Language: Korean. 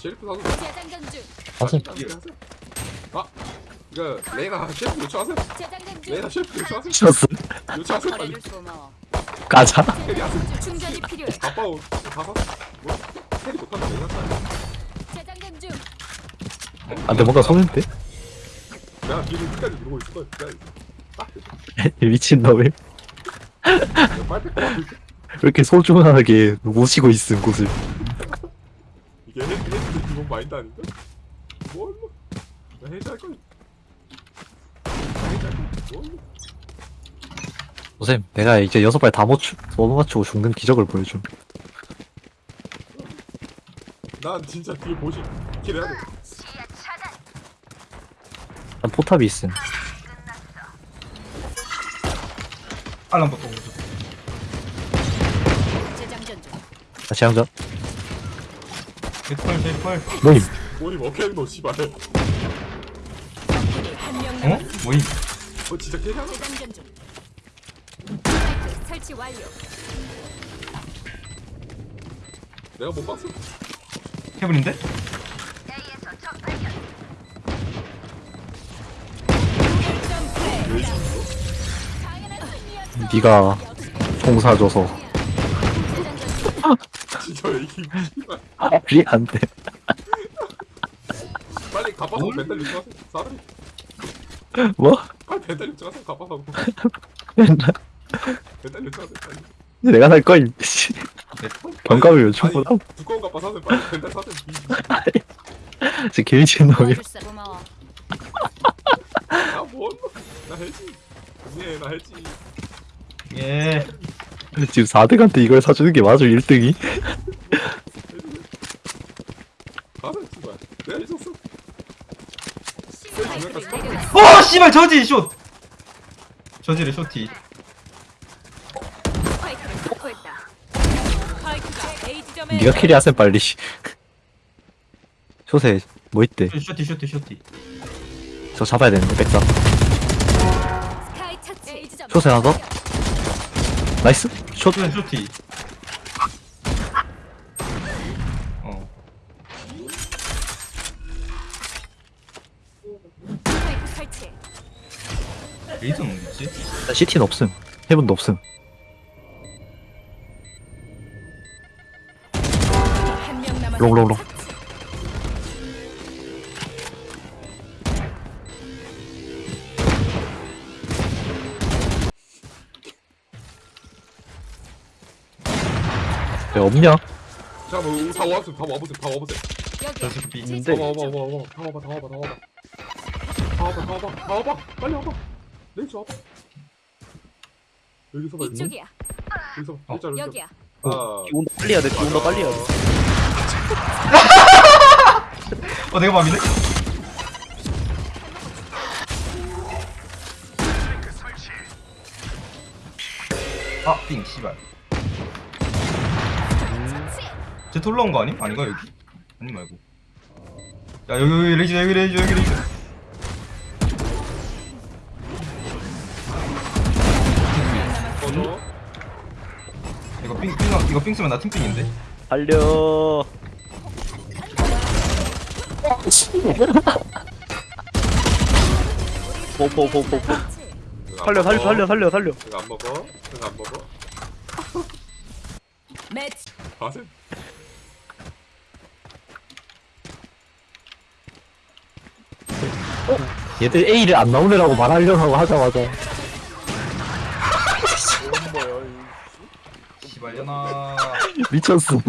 셰리프 사서. 사슴. 아 이거 레이나 셰리프 요청하세요. 레이나 셰리프 요청하세요. 쳤어 요청하세요 빨리. 가자. 충전이 필요해. 아빠우 가서. 뭐? 캐리 내가 살 재장전 중. 안돼 뭔가 손인데? 내가 뒤를 끝까지 누르고 있을 거야 미친놈이 왜 이렇게 소중하게 모시고 있음 곳을 헤드 기본 마인드 아닌가? 뭘로 나 해제할 거야 나 해제할 거야 뭘로 선생님 내가 이제 여섯 발다 맞추 못 맞추고 죽는 기적을 보여줌 난 진짜 뒤에 보시 킬해야 돼 난 포탑이 있음 알람부터 오죠. 재장전 중. 나 재앙전 대펄 대펄. 모임 뭐니 먹겠노 씨발 적군이 한명 어? 뭐임? 어 진짜 캐리하나? 재장전 중. 스파이크 설치 완료. 내가 못 봤어 승리였어. 네가 총 사줘서 이게 씨발 말이 안 돼 빨리 가봐서 벤달 요청하세요? 사람이 뭐? 빨리 벤달 요청하세요 가봐서 맨날 벤달 요청하세요 빨리? 내가 살 거임. 씨. 경감을 하고 아니, 두꺼운 가빠 사세요 빨리. 벤달 사세요 진짜 개미친 놈이 도와줄 사 고마워. 나뭐나 해지. 네나 해지. 예. 지금 4대한테 이걸 사주는 게 맞아 1등이? 가세요 씨발 내가 해줬 어. 어 씨발 저지 숏. 저지를 쇼티. 네가 캐리하셈 빨리 쇼세 뭐 있대 쇼티 쇼티 쇼티. 저 잡아야 되는데 백사. 쇼세 하나 더 나이스 숏 쇼티 쇼티. 어. 스파이크 설치. 레이저는 어디 있지? 시티는 없음 헤븐도 없음. 롱롱롱 왜 없냐? 잠깐만 우리 다 와보세요 다 와보세요 다 와보세요 여기. 저 새끼 있는데. 다 와봐 와봐 와봐 다 와봐 다 와봐 다 와봐 다 와봐 다 와봐 다 와봐 빨리 와봐 와봐 여기서 봐 이쪽이야. 여기서 어. 일자 일자 여기야. 아 온다 빨리 해야 돼 온다 빨리 해야 돼 어 내가 맘이네. 아삥 씨발. 쟤 돌라온 거 아니? 아닌가 여기? 아니 말고. 야 여기 여기 레이저 여기 레이저 여기 레 꺼져 이거 삥, 삥, 이거 삥 쓰면 나 팀삥인데? 달려. 포포포포포 살려 살려 살려 살려 살려. 안 먹어? 안 먹어? 매치. 가세. 얘들 A를 안 나오느라고 말하려고 하자마자 씨발려나. 미쳤어